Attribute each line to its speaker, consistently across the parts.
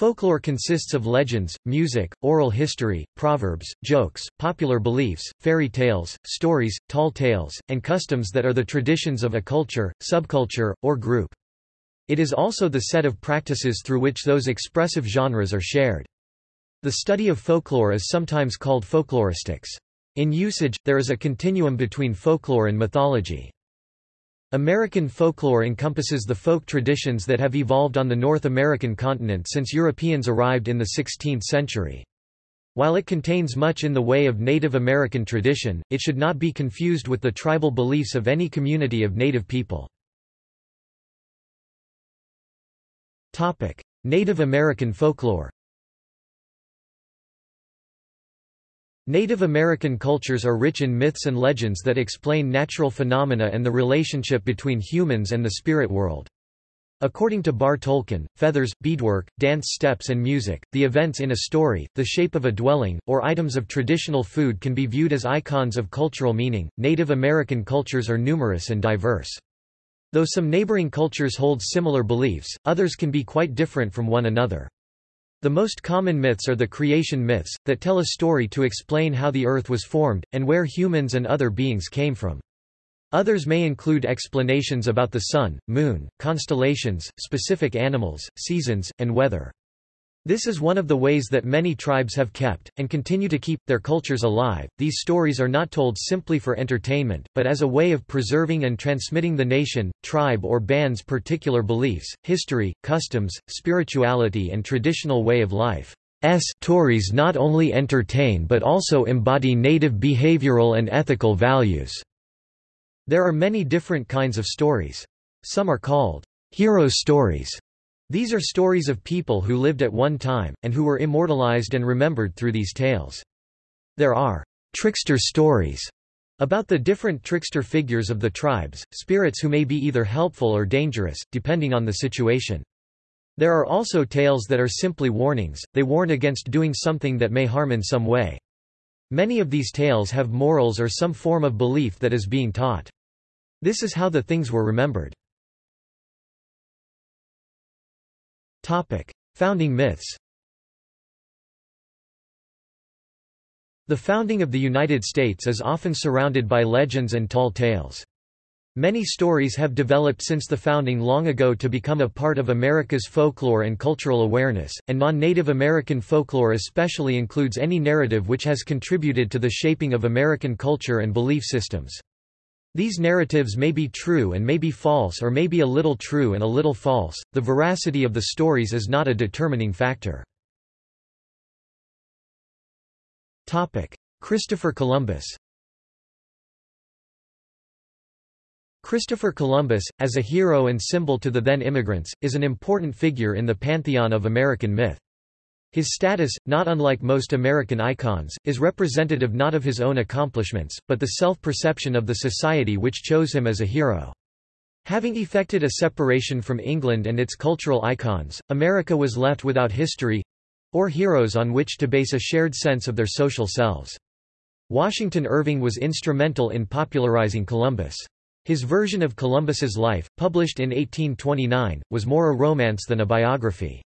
Speaker 1: Folklore consists of legends, music, oral history, proverbs, jokes, popular beliefs, fairy tales, stories, tall tales, and customs that are the traditions of a culture, subculture, or group. It is also the set of practices through which those expressive genres are shared. The study of folklore is sometimes called folkloristics. In usage, there is a continuum between folklore and mythology. American folklore encompasses the folk traditions that have evolved on the North American continent since Europeans arrived in the 16th century. While it contains much in the way of Native American tradition, it should not be confused with the tribal beliefs of any community of Native people. Native American folklore Native American cultures are rich in myths and legends that explain natural phenomena and the relationship between humans and the spirit world. According to Barre Toelken, feathers, beadwork, dance steps and music, the events in a story, the shape of a dwelling, or items of traditional food can be viewed as icons of cultural meaning. Native American cultures are numerous and diverse. Though some neighboring cultures hold similar beliefs, others can be quite different from one another. The most common myths are the creation myths, that tell a story to explain how the earth was formed, and where humans and other beings came from. Others may include explanations about the sun, moon, constellations, specific animals, seasons, and weather. This is one of the ways that many tribes have kept, and continue to keep, their cultures alive. These stories are not told simply for entertainment, but as a way of preserving and transmitting the nation, tribe or band's particular beliefs, history, customs, spirituality and traditional way of life. S stories not only entertain but also embody native behavioral and ethical values. There are many different kinds of stories. Some are called hero stories these are stories of people who lived at one time, and who were immortalized and remembered through these tales. There are trickster stories about the different trickster figures of the tribes, spirits who may be either helpful or dangerous, depending on the situation. There are also tales that are simply warnings, they warn against doing something that may harm in some way. Many of these tales have morals or some form of belief that is being taught. This is how the things were remembered. Topic: Founding myths. The founding of the United States is often surrounded by legends and tall tales. Many stories have developed since the founding long ago to become a part of America's folklore and cultural awareness, and non-Native American folklore especially includes any narrative which has contributed to the shaping of American culture and belief systems. These narratives may be true and may be false or may be a little true and a little false, the veracity of the stories is not a determining factor. Christopher Columbus Christopher Columbus, as a hero and symbol to the then immigrants, is an important figure in the pantheon of American myth. His status, not unlike most American icons, is representative not of his own accomplishments, but the self-perception of the society which chose him as a hero. Having effected a separation from England and its cultural icons, America was left without history—or heroes on which to base a shared sense of their social selves. Washington Irving was instrumental in popularizing Columbus. His version of Columbus's life, published in 1829, was more a romance than a biography.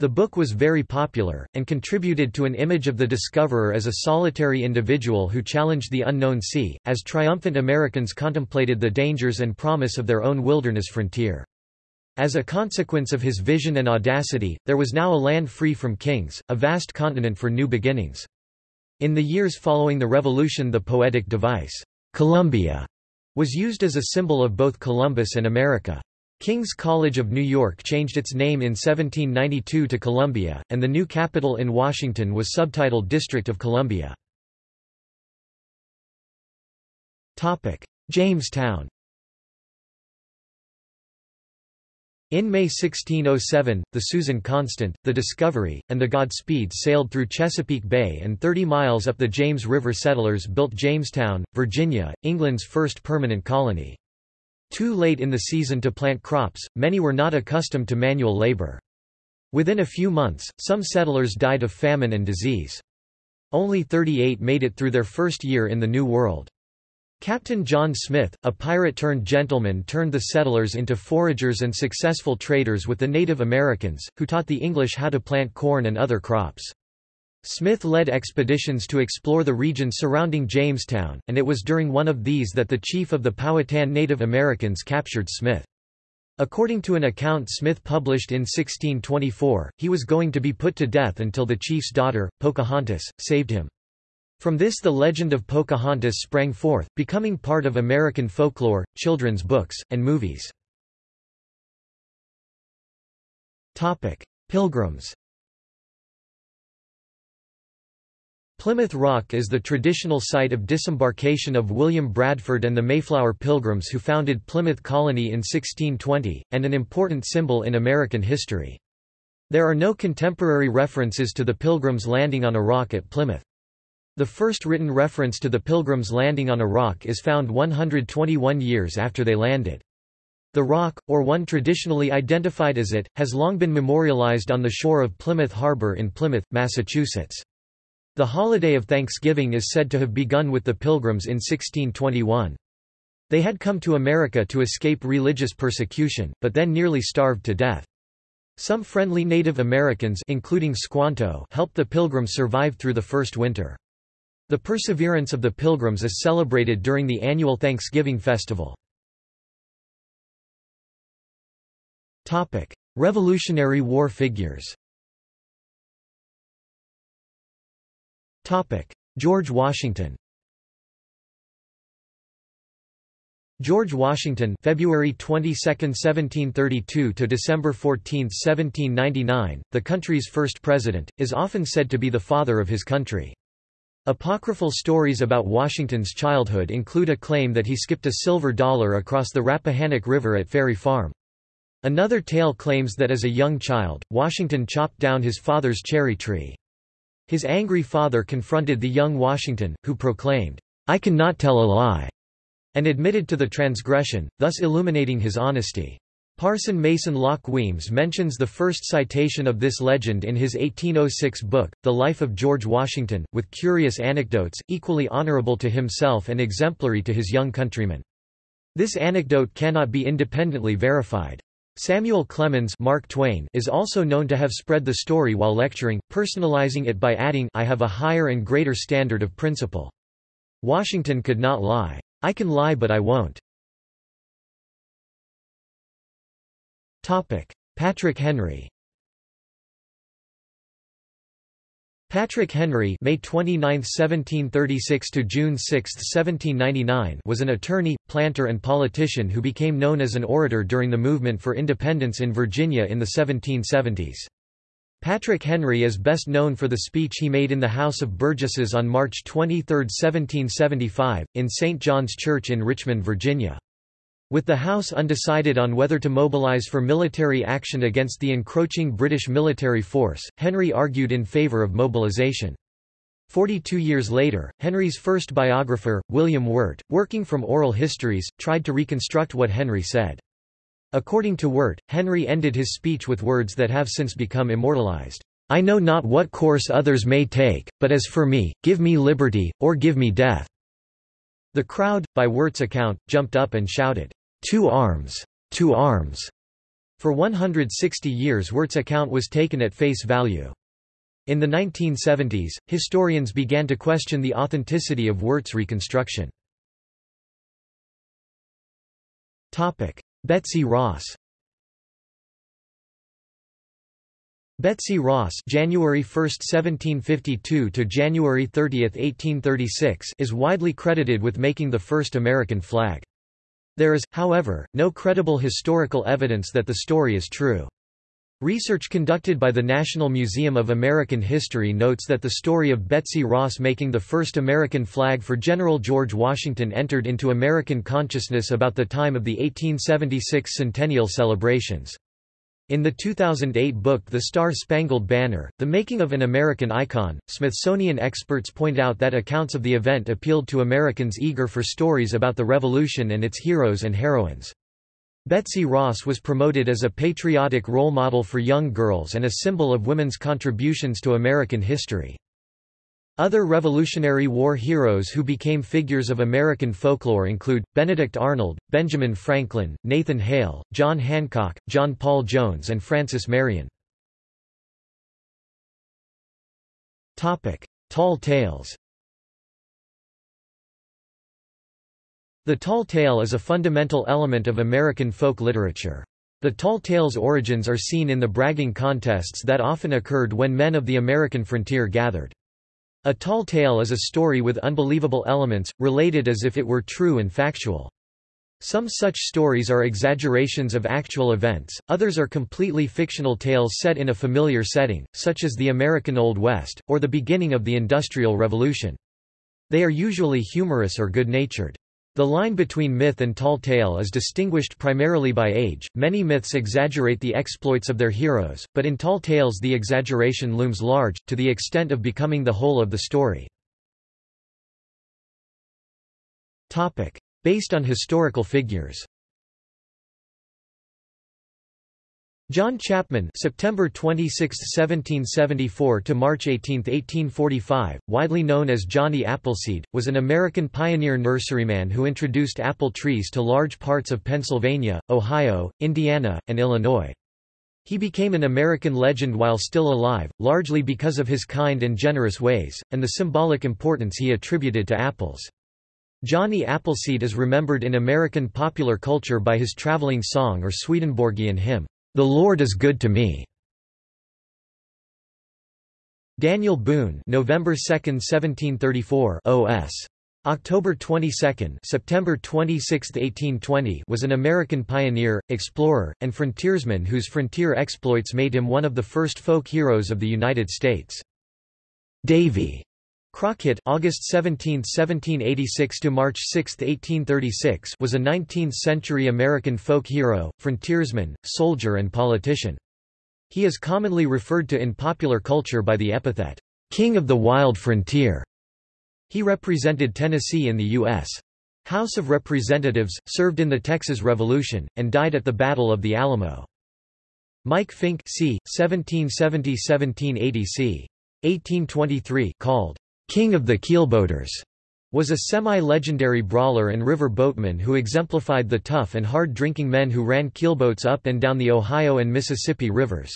Speaker 1: The book was very popular, and contributed to an image of the discoverer as a solitary individual who challenged the unknown sea, as triumphant Americans contemplated the dangers and promise of their own wilderness frontier. As a consequence of his vision and audacity, there was now a land free from kings, a vast continent for new beginnings. In the years following the Revolution the poetic device, Columbia, was used as a symbol of both Columbus and America. King's College of New York changed its name in 1792 to Columbia, and the new capital in Washington was subtitled District of Columbia. Jamestown In May 1607, the Susan Constant, the Discovery, and the Godspeed sailed through Chesapeake Bay and 30 miles up the James River settlers built Jamestown, Virginia, England's first permanent colony. Too late in the season to plant crops, many were not accustomed to manual labor. Within a few months, some settlers died of famine and disease. Only 38 made it through their first year in the New World. Captain John Smith, a pirate-turned-gentleman turned the settlers into foragers and successful traders with the Native Americans, who taught the English how to plant corn and other crops. Smith led expeditions to explore the region surrounding Jamestown, and it was during one of these that the chief of the Powhatan Native Americans captured Smith. According to an account Smith published in 1624, he was going to be put to death until the chief's daughter, Pocahontas, saved him. From this the legend of Pocahontas sprang forth, becoming part of American folklore, children's books, and movies. Pilgrims Plymouth Rock is the traditional site of disembarkation of William Bradford and the Mayflower Pilgrims who founded Plymouth Colony in 1620, and an important symbol in American history. There are no contemporary references to the Pilgrims landing on a rock at Plymouth. The first written reference to the Pilgrims landing on a rock is found 121 years after they landed. The rock, or one traditionally identified as it, has long been memorialized on the shore of Plymouth Harbor in Plymouth, Massachusetts. The holiday of Thanksgiving is said to have begun with the Pilgrims in 1621. They had come to America to escape religious persecution, but then nearly starved to death. Some friendly Native Americans including Squanto helped the Pilgrims survive through the first winter. The perseverance of the Pilgrims is celebrated during the annual Thanksgiving festival. Revolutionary War figures George Washington George Washington February 22, 1732 to December 14, 1799, the country's first president, is often said to be the father of his country. Apocryphal stories about Washington's childhood include a claim that he skipped a silver dollar across the Rappahannock River at Ferry Farm. Another tale claims that as a young child, Washington chopped down his father's cherry tree. His angry father confronted the young Washington, who proclaimed, I cannot tell a lie, and admitted to the transgression, thus illuminating his honesty. Parson Mason Locke Weems mentions the first citation of this legend in his 1806 book, The Life of George Washington, with curious anecdotes, equally honorable to himself and exemplary to his young countrymen. This anecdote cannot be independently verified. Samuel Clemens Mark Twain is also known to have spread the story while lecturing, personalizing it by adding I have a higher and greater standard of principle. Washington could not lie. I can lie but I won't. Patrick Henry Patrick Henry May 29, 1736 to June 6, 1799 was an attorney, planter and politician who became known as an orator during the movement for independence in Virginia in the 1770s. Patrick Henry is best known for the speech he made in the House of Burgesses on March 23, 1775, in St. John's Church in Richmond, Virginia. With the House undecided on whether to mobilize for military action against the encroaching British military force, Henry argued in favour of mobilization. Forty-two years later, Henry's first biographer, William Wirt, working from oral histories, tried to reconstruct what Henry said. According to Wirt, Henry ended his speech with words that have since become immortalized. I know not what course others may take, but as for me, give me liberty, or give me death. The crowd, by Wirt's account, jumped up and shouted, To arms! to arms! For 160 years Wirt's account was taken at face value. In the 1970s, historians began to question the authenticity of Wirt's reconstruction. Betsy Ross Betsy Ross January 1, 1752 to January 30, 1836 is widely credited with making the first American flag. There is, however, no credible historical evidence that the story is true. Research conducted by the National Museum of American History notes that the story of Betsy Ross making the first American flag for General George Washington entered into American consciousness about the time of the 1876 centennial celebrations. In the 2008 book The Star-Spangled Banner, The Making of an American Icon, Smithsonian experts point out that accounts of the event appealed to Americans eager for stories about the Revolution and its heroes and heroines. Betsy Ross was promoted as a patriotic role model for young girls and a symbol of women's contributions to American history. Other Revolutionary War heroes who became figures of American folklore include, Benedict Arnold, Benjamin Franklin, Nathan Hale, John Hancock, John Paul Jones and Francis Marion. Tall tales The tall tale is a fundamental element of American folk literature. The tall tale's origins are seen in the bragging contests that often occurred when men of the American frontier gathered. A tall tale is a story with unbelievable elements, related as if it were true and factual. Some such stories are exaggerations of actual events, others are completely fictional tales set in a familiar setting, such as the American Old West, or the beginning of the Industrial Revolution. They are usually humorous or good-natured. The line between myth and tall tale is distinguished primarily by age. Many myths exaggerate the exploits of their heroes, but in tall tales the exaggeration looms large, to the extent of becoming the whole of the story. Based on historical figures John Chapman September 26, 1774 to March 18, 1845, widely known as Johnny Appleseed, was an American pioneer nurseryman who introduced apple trees to large parts of Pennsylvania, Ohio, Indiana, and Illinois. He became an American legend while still alive, largely because of his kind and generous ways, and the symbolic importance he attributed to apples. Johnny Appleseed is remembered in American popular culture by his traveling song or Swedenborgian hymn, the Lord is good to me. Daniel Boone, November 2, 1734, OS. October 22, September 26, 1820, was an American pioneer, explorer, and frontiersman whose frontier exploits made him one of the first folk heroes of the United States. Davy Crockett August 17, 1786 to March 6, 1836 was a 19th-century American folk hero, frontiersman, soldier and politician. He is commonly referred to in popular culture by the epithet, "'King of the Wild Frontier'". He represented Tennessee in the U.S. House of Representatives, served in the Texas Revolution, and died at the Battle of the Alamo. Mike Fink c. 1770–1780 c. 1823 called King of the Keelboaters, was a semi-legendary brawler and river boatman who exemplified the tough and hard-drinking men who ran keelboats up and down the Ohio and Mississippi rivers.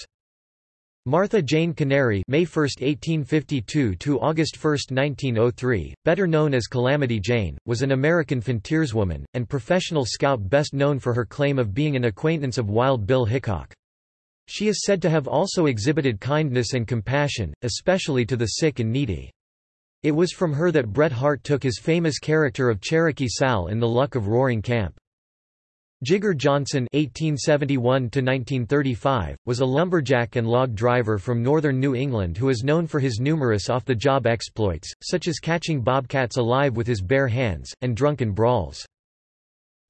Speaker 1: Martha Jane Canary May 1, 1852 to August 1, 1903, better known as Calamity Jane, was an American frontierswoman, and professional scout best known for her claim of being an acquaintance of Wild Bill Hickok. She is said to have also exhibited kindness and compassion, especially to the sick and needy. It was from her that Bret Harte took his famous character of Cherokee Sal in The Luck of Roaring Camp. Jigger Johnson (1871–1935) was a lumberjack and log driver from northern New England who is known for his numerous off-the-job exploits, such as catching bobcats alive with his bare hands, and drunken brawls.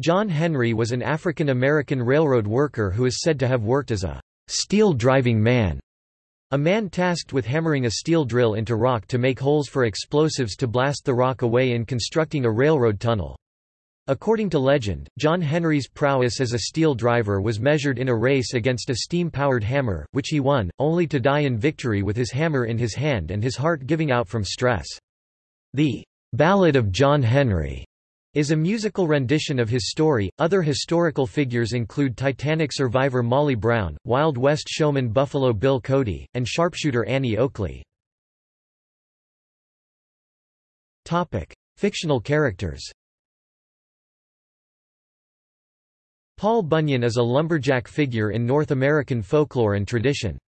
Speaker 1: John Henry was an African-American railroad worker who is said to have worked as a steel-driving man a man tasked with hammering a steel drill into rock to make holes for explosives to blast the rock away in constructing a railroad tunnel. According to legend, John Henry's prowess as a steel driver was measured in a race against a steam-powered hammer, which he won, only to die in victory with his hammer in his hand and his heart giving out from stress. The Ballad of John Henry is a musical rendition of his story. Other historical figures include Titanic survivor Molly Brown, Wild West showman Buffalo Bill Cody, and sharpshooter Annie Oakley. Topic: Fictional characters. Paul Bunyan is a lumberjack figure in North American folklore and tradition.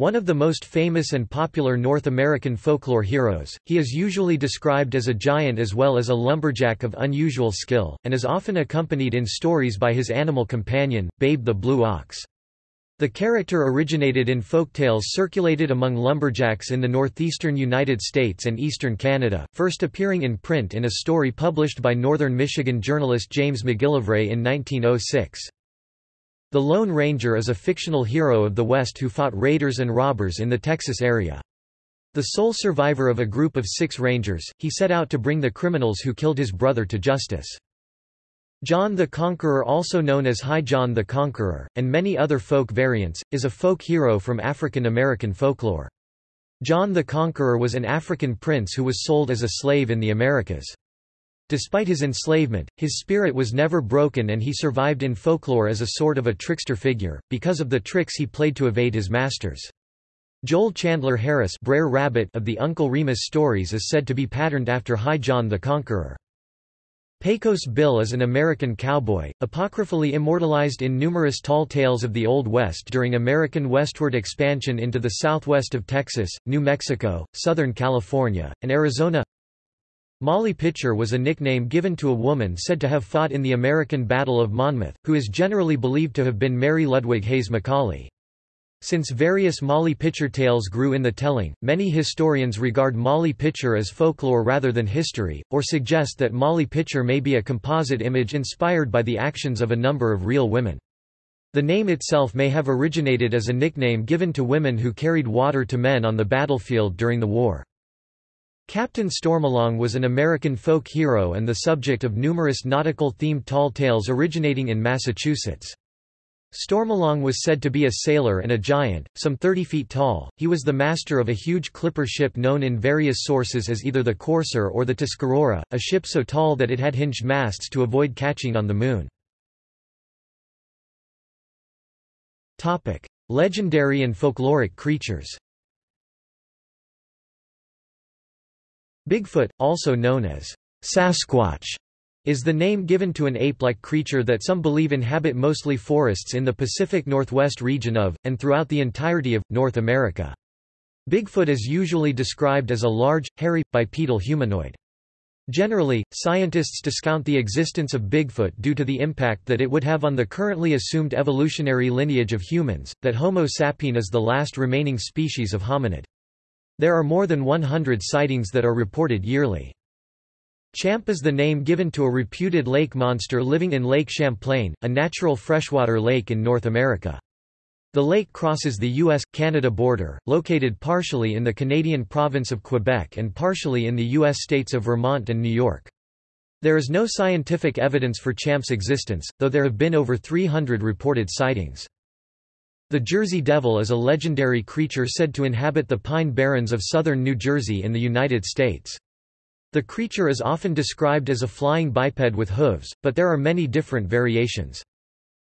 Speaker 1: One of the most famous and popular North American folklore heroes, he is usually described as a giant as well as a lumberjack of unusual skill, and is often accompanied in stories by his animal companion, Babe the Blue Ox. The character originated in folktales circulated among lumberjacks in the northeastern United States and eastern Canada, first appearing in print in a story published by northern Michigan journalist James McGillivray in 1906. The Lone Ranger is a fictional hero of the West who fought raiders and robbers in the Texas area. The sole survivor of a group of six rangers, he set out to bring the criminals who killed his brother to justice. John the Conqueror also known as High John the Conqueror, and many other folk variants, is a folk hero from African American folklore. John the Conqueror was an African prince who was sold as a slave in the Americas. Despite his enslavement, his spirit was never broken and he survived in folklore as a sort of a trickster figure, because of the tricks he played to evade his masters. Joel Chandler Harris Brer Rabbit of the Uncle Remus stories is said to be patterned after High John the Conqueror. Pecos Bill is an American cowboy, apocryphally immortalized in numerous tall tales of the Old West during American westward expansion into the southwest of Texas, New Mexico, Southern California, and Arizona. Molly Pitcher was a nickname given to a woman said to have fought in the American Battle of Monmouth, who is generally believed to have been Mary Ludwig Hays McCauley. Since various Molly Pitcher tales grew in the telling, many historians regard Molly Pitcher as folklore rather than history, or suggest that Molly Pitcher may be a composite image inspired by the actions of a number of real women. The name itself may have originated as a nickname given to women who carried water to men on the battlefield during the war. Captain Stormalong was an American folk hero and the subject of numerous nautical-themed tall tales originating in Massachusetts. Stormalong was said to be a sailor and a giant, some 30 feet tall. He was the master of a huge clipper ship known in various sources as either the Corsair or the Tuscarora, a ship so tall that it had hinged masts to avoid catching on the moon. Topic: Legendary and folkloric creatures. Bigfoot, also known as Sasquatch, is the name given to an ape-like creature that some believe inhabit mostly forests in the Pacific Northwest region of, and throughout the entirety of, North America. Bigfoot is usually described as a large, hairy, bipedal humanoid. Generally, scientists discount the existence of Bigfoot due to the impact that it would have on the currently assumed evolutionary lineage of humans, that Homo sapien is the last remaining species of hominid. There are more than 100 sightings that are reported yearly. Champ is the name given to a reputed lake monster living in Lake Champlain, a natural freshwater lake in North America. The lake crosses the U.S.-Canada border, located partially in the Canadian province of Quebec and partially in the U.S. states of Vermont and New York. There is no scientific evidence for Champ's existence, though there have been over 300 reported sightings. The Jersey Devil is a legendary creature said to inhabit the Pine Barrens of southern New Jersey in the United States. The creature is often described as a flying biped with hooves, but there are many different variations.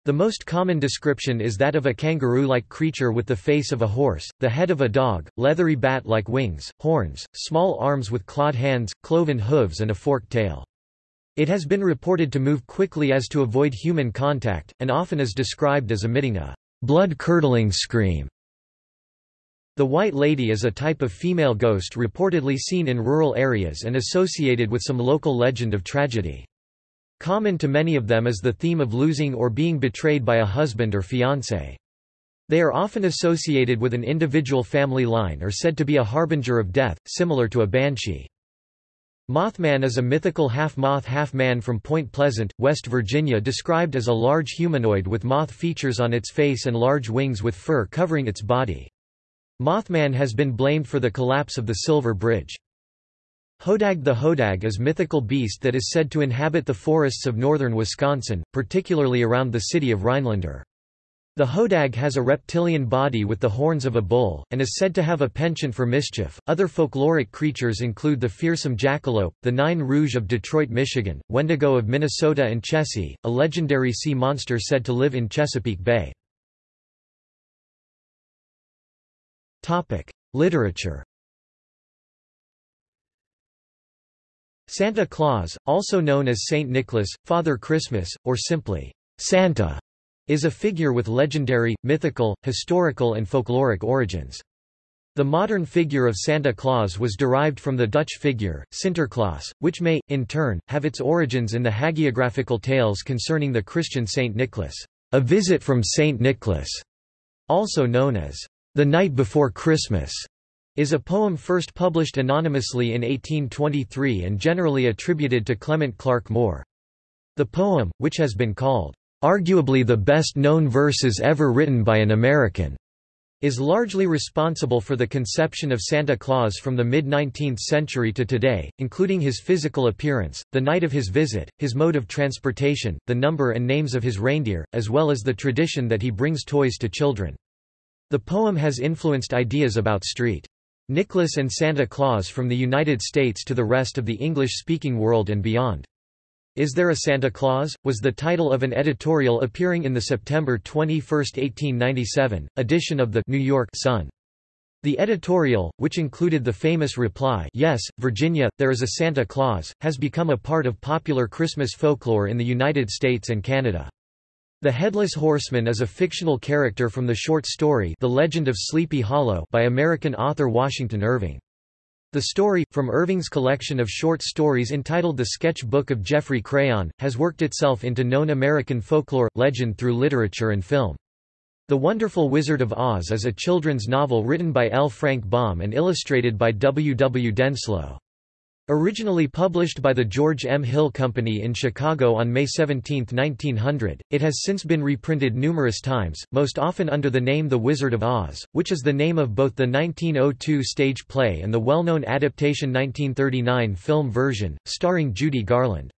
Speaker 1: The most common description is that of a kangaroo-like creature with the face of a horse, the head of a dog, leathery bat-like wings, horns, small arms with clawed hands, cloven hooves and a forked tail. It has been reported to move quickly as to avoid human contact, and often is described as emitting a blood-curdling scream. The White Lady is a type of female ghost reportedly seen in rural areas and associated with some local legend of tragedy. Common to many of them is the theme of losing or being betrayed by a husband or fiancé. They are often associated with an individual family line or said to be a harbinger of death, similar to a banshee. Mothman is a mythical half-moth half-man from Point Pleasant, West Virginia described as a large humanoid with moth features on its face and large wings with fur covering its body. Mothman has been blamed for the collapse of the Silver Bridge. Hodag the Hodag is mythical beast that is said to inhabit the forests of northern Wisconsin, particularly around the city of Rhinelander. The hodag has a reptilian body with the horns of a bull, and is said to have a penchant for mischief. Other folkloric creatures include the fearsome jackalope, the Nain Rouge of Detroit, Michigan, Wendigo of Minnesota, and Chessie, a legendary sea monster said to live in Chesapeake Bay. Topic: Literature. Santa Claus, also known as Saint Nicholas, Father Christmas, or simply Santa, is a figure with legendary, mythical, historical and folkloric origins. The modern figure of Santa Claus was derived from the Dutch figure, Sinterklaas, which may, in turn, have its origins in the hagiographical tales concerning the Christian Saint Nicholas, a visit from Saint Nicholas, also known as The Night Before Christmas, is a poem first published anonymously in 1823 and generally attributed to Clement Clarke Moore. The poem, which has been called arguably the best-known verses ever written by an American, is largely responsible for the conception of Santa Claus from the mid-19th century to today, including his physical appearance, the night of his visit, his mode of transportation, the number and names of his reindeer, as well as the tradition that he brings toys to children. The poem has influenced ideas about street Nicholas and Santa Claus from the United States to the rest of the English-speaking world and beyond. Is There a Santa Claus? was the title of an editorial appearing in the September 21, 1897, edition of the New York Sun. The editorial, which included the famous reply Yes, Virginia, there is a Santa Claus, has become a part of popular Christmas folklore in the United States and Canada. The Headless Horseman is a fictional character from the short story The Legend of Sleepy Hollow by American author Washington Irving. The story, from Irving's collection of short stories entitled The Sketch Book of Geoffrey Crayon, has worked itself into known American folklore, legend through literature and film. The Wonderful Wizard of Oz is a children's novel written by L. Frank Baum and illustrated by W. W. Denslow. Originally published by the George M. Hill Company in Chicago on May 17, 1900, it has since been reprinted numerous times, most often under the name The Wizard of Oz, which is the name of both the 1902 stage play and the well-known adaptation 1939 film version, starring Judy Garland.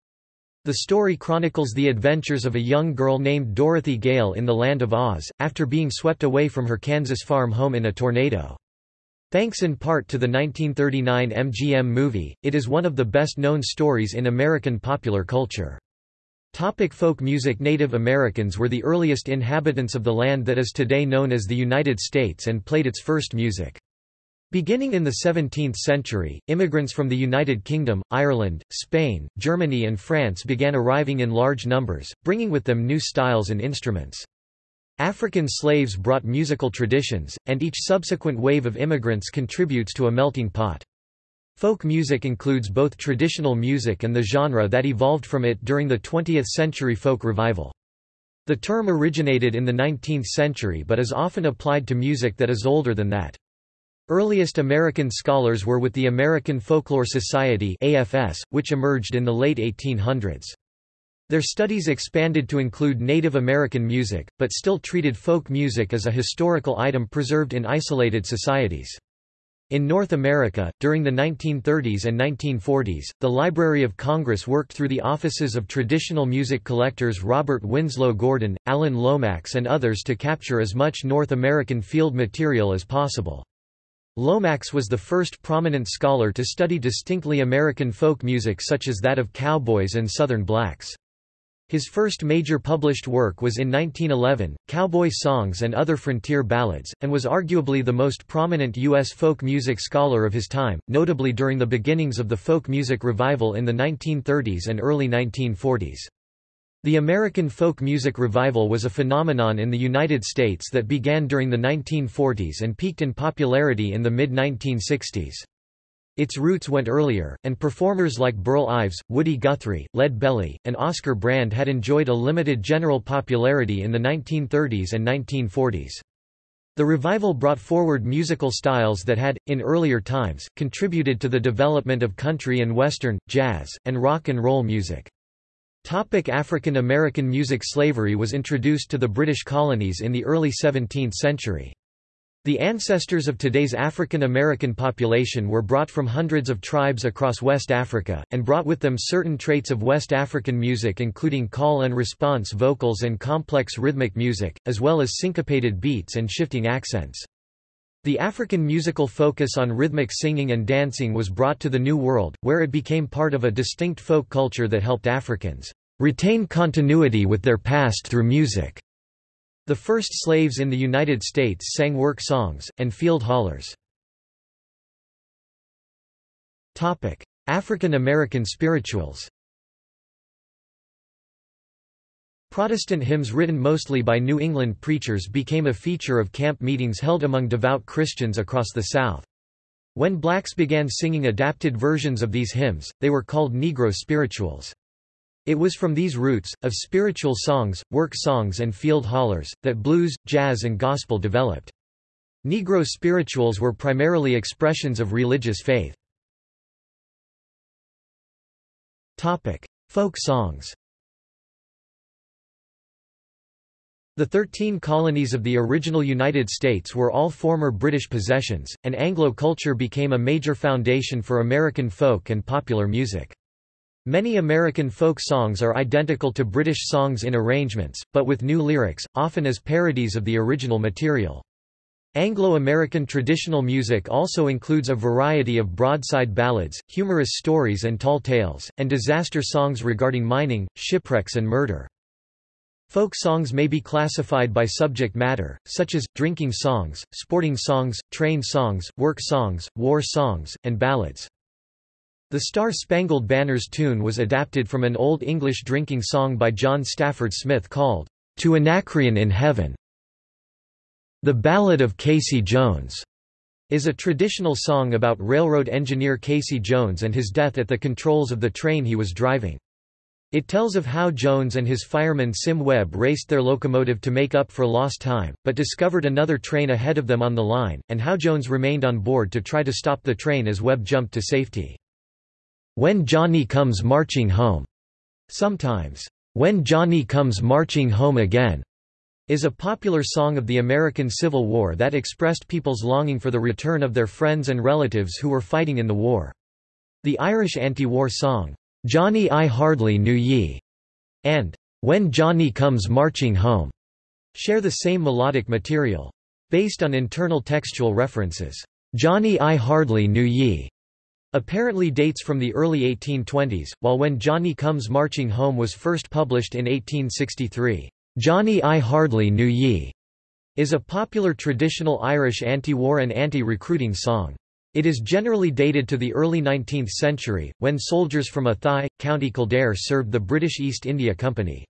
Speaker 1: The story chronicles the adventures of a young girl named Dorothy Gale in the Land of Oz, after being swept away from her Kansas farm home in a tornado. Thanks in part to the 1939 MGM movie, it is one of the best-known stories in American popular culture. Topic folk music Native Americans were the earliest inhabitants of the land that is today known as the United States and played its first music. Beginning in the 17th century, immigrants from the United Kingdom, Ireland, Spain, Germany and France began arriving in large numbers, bringing with them new styles and instruments. African slaves brought musical traditions, and each subsequent wave of immigrants contributes to a melting pot. Folk music includes both traditional music and the genre that evolved from it during the 20th century folk revival. The term originated in the 19th century but is often applied to music that is older than that. Earliest American scholars were with the American Folklore Society AFS, which emerged in the late 1800s. Their studies expanded to include Native American music, but still treated folk music as a historical item preserved in isolated societies. In North America, during the 1930s and 1940s, the Library of Congress worked through the offices of traditional music collectors Robert Winslow Gordon, Alan Lomax and others to capture as much North American field material as possible. Lomax was the first prominent scholar to study distinctly American folk music such as that of cowboys and Southern blacks. His first major published work was in 1911, Cowboy Songs and Other Frontier Ballads, and was arguably the most prominent U.S. folk music scholar of his time, notably during the beginnings of the folk music revival in the 1930s and early 1940s. The American folk music revival was a phenomenon in the United States that began during the 1940s and peaked in popularity in the mid-1960s. Its roots went earlier, and performers like Burl Ives, Woody Guthrie, Lead Belly, and Oscar Brand had enjoyed a limited general popularity in the 1930s and 1940s. The revival brought forward musical styles that had, in earlier times, contributed to the development of country and western, jazz, and rock and roll music. Topic African American music Slavery was introduced to the British colonies in the early 17th century. The ancestors of today's African American population were brought from hundreds of tribes across West Africa, and brought with them certain traits of West African music including call and response vocals and complex rhythmic music, as well as syncopated beats and shifting accents. The African musical focus on rhythmic singing and dancing was brought to the New World, where it became part of a distinct folk culture that helped Africans retain continuity with their past through music. The first slaves in the United States sang work songs, and field hollers. African American spirituals Protestant hymns written mostly by New England preachers became a feature of camp meetings held among devout Christians across the South. When blacks began singing adapted versions of these hymns, they were called Negro spirituals. It was from these roots, of spiritual songs, work songs and field hollers, that blues, jazz and gospel developed. Negro spirituals were primarily expressions of religious faith. Folk songs The Thirteen Colonies of the original United States were all former British possessions, and Anglo culture became a major foundation for American folk and popular music. Many American folk songs are identical to British songs in arrangements, but with new lyrics, often as parodies of the original material. Anglo-American traditional music also includes a variety of broadside ballads, humorous stories and tall tales, and disaster songs regarding mining, shipwrecks and murder. Folk songs may be classified by subject matter, such as, drinking songs, sporting songs, train songs, work songs, war songs, and ballads. The Star-Spangled Banner's tune was adapted from an Old English drinking song by John Stafford Smith called, To Anacreon in Heaven. The Ballad of Casey Jones is a traditional song about railroad engineer Casey Jones and his death at the controls of the train he was driving. It tells of how Jones and his fireman Sim Webb raced their locomotive to make up for lost time, but discovered another train ahead of them on the line, and how Jones remained on board to try to stop the train as Webb jumped to safety. When Johnny Comes Marching Home, sometimes, When Johnny Comes Marching Home Again, is a popular song of the American Civil War that expressed people's longing for the return of their friends and relatives who were fighting in the war. The Irish anti-war song, "'Johnny I Hardly Knew Ye' and "'When Johnny Comes Marching Home' share the same melodic material. Based on internal textual references, "'Johnny I Hardly Knew Ye' apparently dates from the early 1820s, while When Johnny Comes Marching Home was first published in 1863. Johnny I Hardly Knew Ye is a popular traditional Irish anti-war and anti-recruiting song. It is generally dated to the early 19th century, when soldiers from Athy, County Kildare served the British East India Company.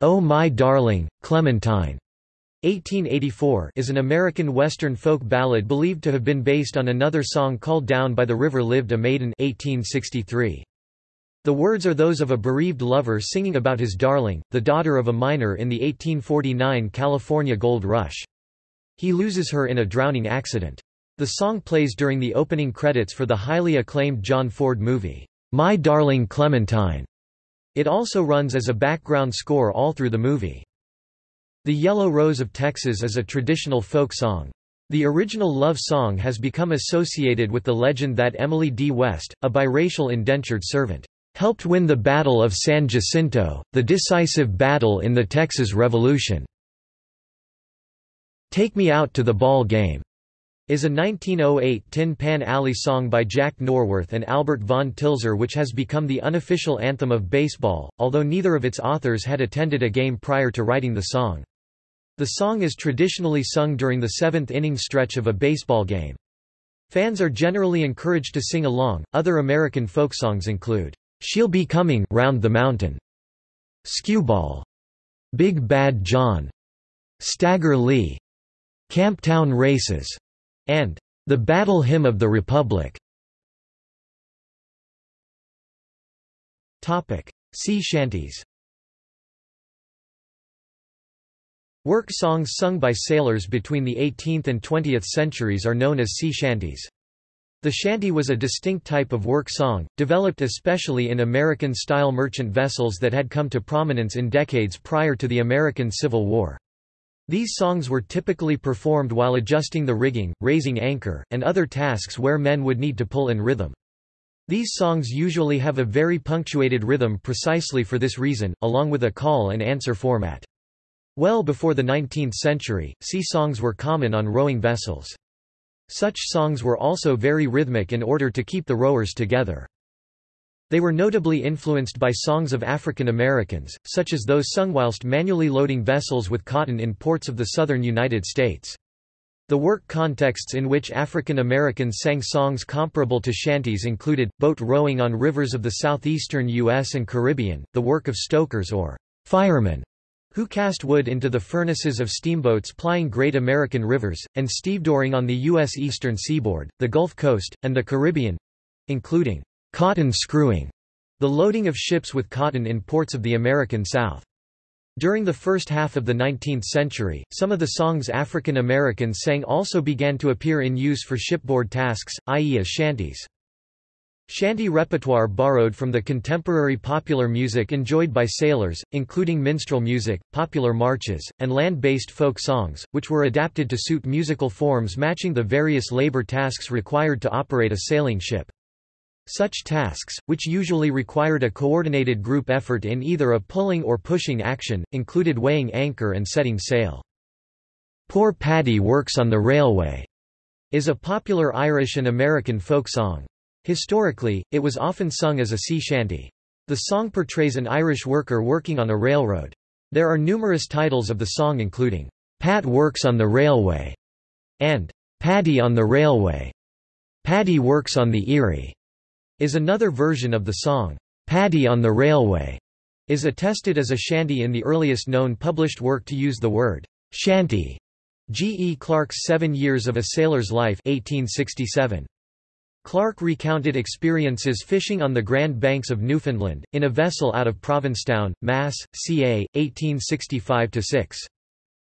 Speaker 1: Oh My Darling, Clementine 1884 is an American Western folk ballad believed to have been based on another song called Down by the River Lived a Maiden 1863. The words are those of a bereaved lover singing about his darling, the daughter of a miner in the 1849 California gold rush. He loses her in a drowning accident. The song plays during the opening credits for the highly acclaimed John Ford movie, My Darling Clementine. It also runs as a background score all through the movie. The Yellow Rose of Texas is a traditional folk song. The original love song has become associated with the legend that Emily D. West, a biracial indentured servant, helped win the Battle of San Jacinto, the decisive battle in the Texas Revolution. Take Me Out to the Ball Game is a 1908 Tin Pan Alley song by Jack Norworth and Albert von Tilzer which has become the unofficial anthem of baseball, although neither of its authors had attended a game prior to writing the song. The song is traditionally sung during the seventh inning stretch of a baseball game. Fans are generally encouraged to sing along. Other American folk songs include She'll Be Coming Round the Mountain, Skewball, Big Bad John, Stagger Lee, Camptown Races, and The Battle Hymn of the Republic. Sea shanties Work songs sung by sailors between the 18th and 20th centuries are known as sea shanties. The shanty was a distinct type of work song, developed especially in American-style merchant vessels that had come to prominence in decades prior to the American Civil War. These songs were typically performed while adjusting the rigging, raising anchor, and other tasks where men would need to pull in rhythm. These songs usually have a very punctuated rhythm precisely for this reason, along with a call and answer format. Well before the 19th century, sea songs were common on rowing vessels. Such songs were also very rhythmic in order to keep the rowers together. They were notably influenced by songs of African Americans, such as those sung whilst manually loading vessels with cotton in ports of the southern United States. The work contexts in which African Americans sang songs comparable to shanties included, boat rowing on rivers of the southeastern U.S. and Caribbean, the work of stokers or firemen, who cast wood into the furnaces of steamboats plying Great American rivers, and stevedoring on the U.S. eastern seaboard, the Gulf Coast, and the Caribbean—including cotton screwing, the loading of ships with cotton in ports of the American South. During the first half of the 19th century, some of the songs African Americans sang also began to appear in use for shipboard tasks, i.e. as shanties. Shanty repertoire borrowed from the contemporary popular music enjoyed by sailors, including minstrel music, popular marches, and land-based folk songs, which were adapted to suit musical forms matching the various labor tasks required to operate a sailing ship. Such tasks, which usually required a coordinated group effort in either a pulling or pushing action, included weighing anchor and setting sail. "'Poor Paddy Works on the Railway' is a popular Irish and American folk song. Historically, it was often sung as a sea shanty. The song portrays an Irish worker working on a railroad. There are numerous titles of the song including, "'Pat Works on the Railway' and "'Paddy on the Railway'. Paddy Works on the Erie' is another version of the song. Paddy on the Railway' is attested as a shanty in the earliest known published work to use the word shanty. G. E. Clark's Seven Years of a Sailor's Life 1867. Clarke recounted experiences fishing on the Grand Banks of Newfoundland, in a vessel out of Provincetown, Mass., ca. 1865–6.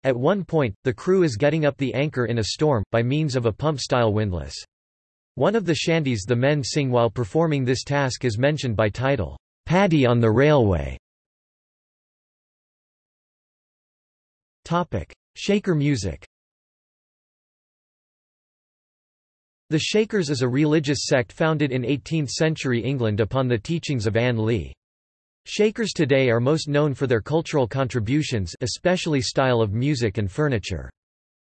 Speaker 1: At one point, the crew is getting up the anchor in a storm, by means of a pump-style windlass. One of the shanties the men sing while performing this task is mentioned by title, "'Paddy on the Railway' Shaker music The Shakers is a religious sect founded in 18th-century England upon the teachings of Ann Lee. Shakers today are most known for their cultural contributions especially style of music and furniture.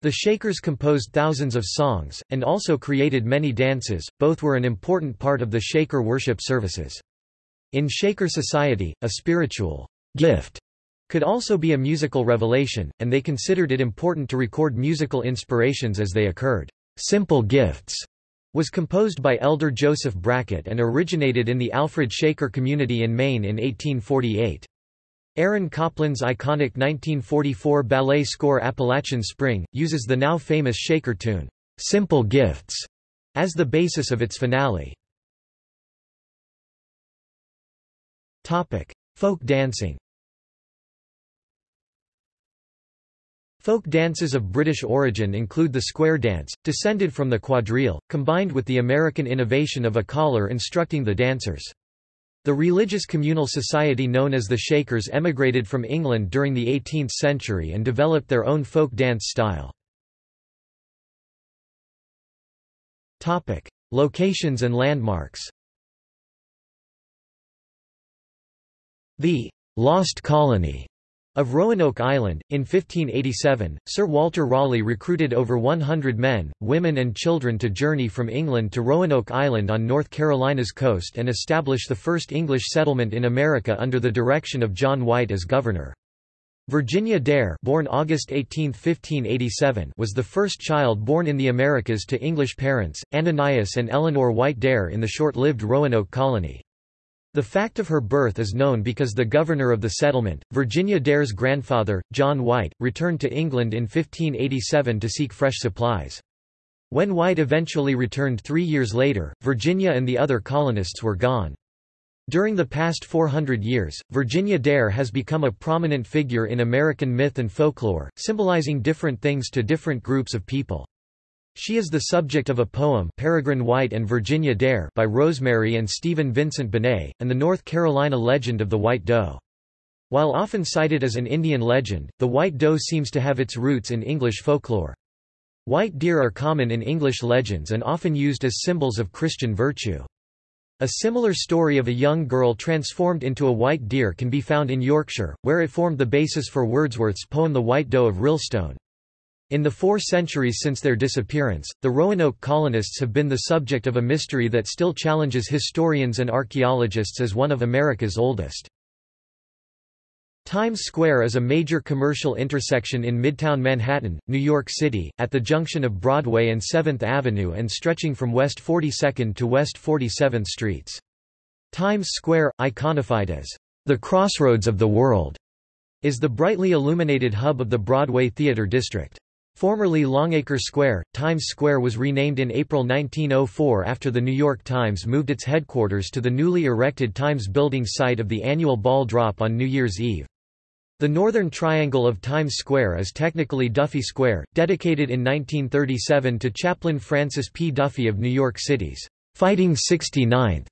Speaker 1: The Shakers composed thousands of songs, and also created many dances, both were an important part of the Shaker worship services. In Shaker society, a spiritual gift could also be a musical revelation, and they considered it important to record musical inspirations as they occurred. Simple Gifts was composed by Elder Joseph Brackett and originated in the Alfred Shaker community in Maine in 1848. Aaron Copland's iconic 1944 ballet score Appalachian Spring, uses the now famous Shaker tune, "'Simple Gifts' as the basis of its finale. Folk dancing Folk dances of British origin include the square dance, descended from the quadrille, combined with the American innovation of a caller instructing the dancers. The religious communal society known as the Shakers emigrated from England during the 18th century and developed their own folk dance style. Topic: Locations and landmarks The «Lost Colony» Of Roanoke Island, in 1587, Sir Walter Raleigh recruited over 100 men, women and children to journey from England to Roanoke Island on North Carolina's coast and establish the first English settlement in America under the direction of John White as governor. Virginia Dare born August 18, 1587, was the first child born in the Americas to English parents, Ananias and Eleanor White Dare in the short-lived Roanoke colony. The fact of her birth is known because the governor of the settlement, Virginia Dare's grandfather, John White, returned to England in 1587 to seek fresh supplies. When White eventually returned three years later, Virginia and the other colonists were gone. During the past 400 years, Virginia Dare has become a prominent figure in American myth and folklore, symbolizing different things to different groups of people. She is the subject of a poem Peregrine White and Virginia Dare by Rosemary and Stephen Vincent Benet, and the North Carolina legend of the White Doe. While often cited as an Indian legend, the white doe seems to have its roots in English folklore. White deer are common in English legends and often used as symbols of Christian virtue. A similar story of a young girl transformed into a white deer can be found in Yorkshire, where it formed the basis for Wordsworth's poem The White Doe of Rylstone. In the four centuries since their disappearance, the Roanoke colonists have been the subject of a mystery that still challenges historians and archaeologists as one of America's oldest. Times Square is a major commercial intersection in Midtown Manhattan, New York City, at the junction of Broadway and 7th Avenue and stretching from West 42nd to West 47th Streets. Times Square, iconified as the crossroads of the world, is the brightly illuminated hub of the Broadway theater district. Formerly Longacre Square, Times Square was renamed in April 1904 after the New York Times moved its headquarters to the newly erected Times Building site of the annual ball drop on New Year's Eve. The northern triangle of Times Square is technically Duffy Square, dedicated in 1937 to Chaplain Francis P. Duffy of New York City's Fighting 69th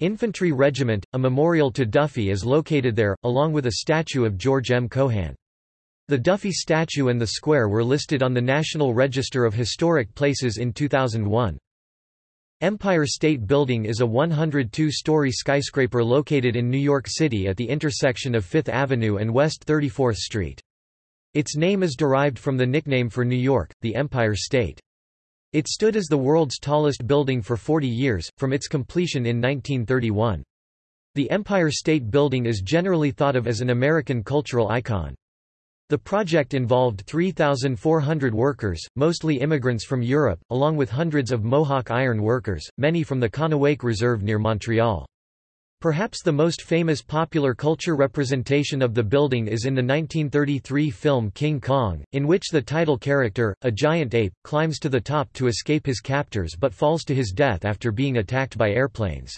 Speaker 1: Infantry Regiment. A memorial to Duffy is located there, along with a statue of George M. Cohan. The Duffy statue and the square were listed on the National Register of Historic Places in 2001. Empire State Building is a 102-story skyscraper located in New York City at the intersection of 5th Avenue and West 34th Street. Its name is derived from the nickname for New York, the Empire State. It stood as the world's tallest building for 40 years, from its completion in 1931. The Empire State Building is generally thought of as an American cultural icon. The project involved 3,400 workers, mostly immigrants from Europe, along with hundreds of Mohawk iron workers, many from the Kahnawake Reserve near Montreal. Perhaps the most famous popular culture representation of the building is in the 1933 film King Kong, in which the title character, a giant ape, climbs to the top to escape his captors but falls to his death after being attacked by airplanes.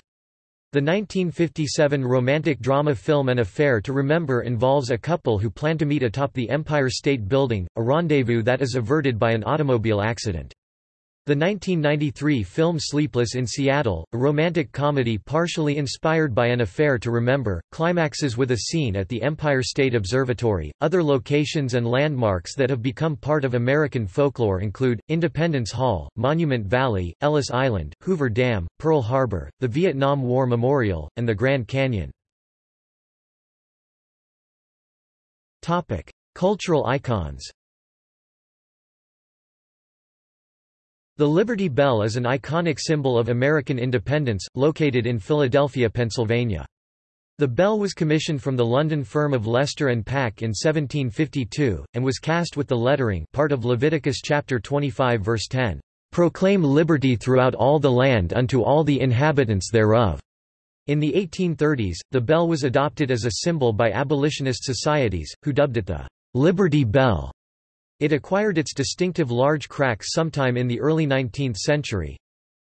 Speaker 1: The 1957 romantic drama film An Affair to Remember involves a couple who plan to meet atop the Empire State Building, a rendezvous that is averted by an automobile accident. The 1993 film Sleepless in Seattle, a romantic comedy partially inspired by An Affair to Remember, climaxes with a scene at the Empire State Observatory. Other locations and landmarks that have become part of American folklore include Independence Hall, Monument Valley, Ellis Island, Hoover Dam, Pearl Harbor, the Vietnam War Memorial, and the Grand Canyon. Topic: Cultural icons. The Liberty Bell is an iconic symbol of American independence, located in Philadelphia, Pennsylvania. The bell was commissioned from the London firm of Lester and Pack in 1752, and was cast with the lettering part of Leviticus chapter 25 verse 10, "...proclaim liberty throughout all the land unto all the inhabitants thereof." In the 1830s, the bell was adopted as a symbol by abolitionist societies, who dubbed it the "...Liberty Bell." It acquired its distinctive large cracks sometime in the early 19th century.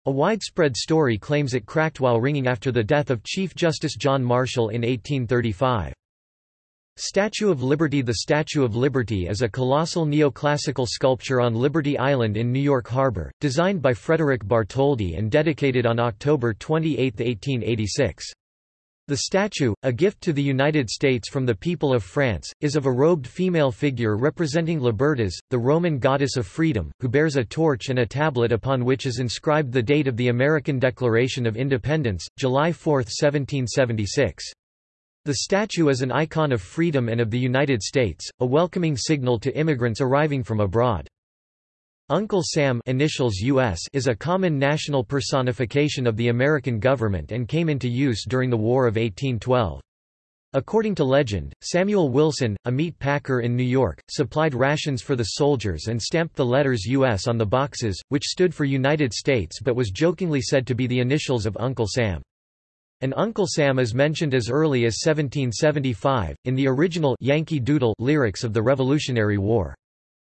Speaker 1: A widespread story claims it cracked while ringing after the death of Chief Justice John Marshall in 1835. Statue of Liberty The Statue of Liberty is a colossal neoclassical sculpture on Liberty Island in New York Harbor, designed by Frederick Bartholdi and dedicated on October 28, 1886. The statue, a gift to the United States from the people of France, is of a robed female figure representing Libertas, the Roman goddess of freedom, who bears a torch and a tablet upon which is inscribed the date of the American Declaration of Independence, July 4, 1776. The statue is an icon of freedom and of the United States, a welcoming signal to immigrants arriving from abroad. Uncle Sam initials US is a common national personification of the American government and came into use during the War of 1812. According to legend, Samuel Wilson, a meat packer in New York, supplied rations for the soldiers and stamped the letters U.S. on the boxes, which stood for United States but was jokingly said to be the initials of Uncle Sam. An Uncle Sam is mentioned as early as 1775, in the original Yankee Doodle lyrics of the Revolutionary War.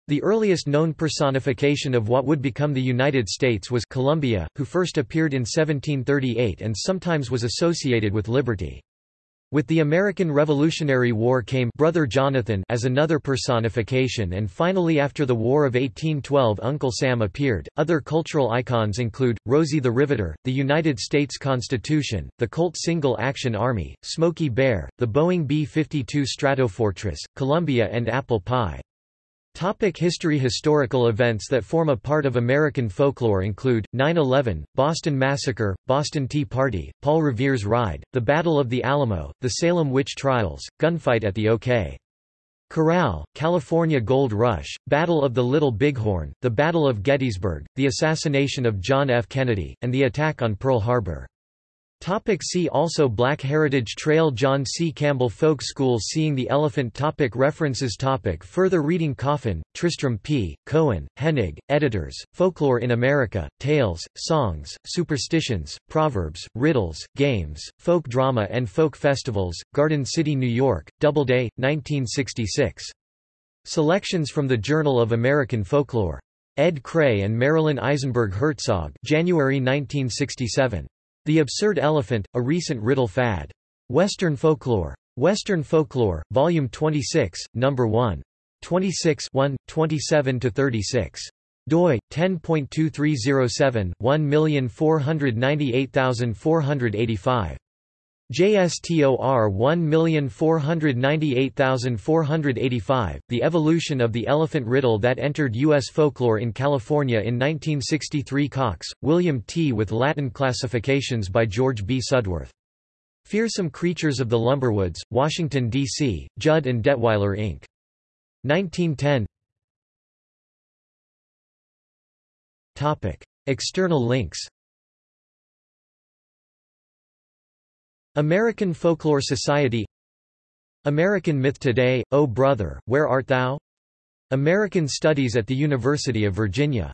Speaker 1: The earliest known personification of what would become the United States was Columbia, who first appeared in 1738 and sometimes was associated with liberty. With the American Revolutionary War came Brother Jonathan as another personification and finally after the War of 1812 Uncle Sam appeared. Other cultural icons include Rosie the Riveter, the United States Constitution, the Colt Single Action Army, Smokey Bear, the Boeing B-52 Stratofortress, Columbia and Apple Pie. Topic history Historical events that form a part of American folklore include, 9-11, Boston Massacre, Boston Tea Party, Paul Revere's Ride, the Battle of the Alamo, the Salem Witch Trials, gunfight at the OK. Corral, California Gold Rush, Battle of the Little Bighorn, the Battle of Gettysburg, the assassination of John F. Kennedy, and the attack on Pearl Harbor. Topic see also Black Heritage Trail John C. Campbell Folk School Seeing the Elephant topic References topic Further reading Coffin, Tristram P., Cohen, Hennig, editors, Folklore in America, Tales, Songs, Superstitions, Proverbs, Riddles, Games, Folk Drama and Folk Festivals, Garden City, New York, Doubleday, 1966. Selections from the Journal of American Folklore. Ed Cray and Marilyn Eisenberg Herzog January 1967. The Absurd Elephant, a recent riddle fad. Western Folklore. Western Folklore, Volume 26, No. 1. 26 1, 27–36 doi 10.2307 1498485 JSTOR 1498485 The evolution of the elephant riddle that entered U.S. folklore in California in 1963 Cox, William T. with Latin classifications by George B. Sudworth. Fearsome Creatures of the Lumberwoods, Washington, D.C., Judd and Detweiler Inc. 1910 Topic. External links American Folklore Society American Myth Today, O Brother, Where Art Thou? American Studies at the University of Virginia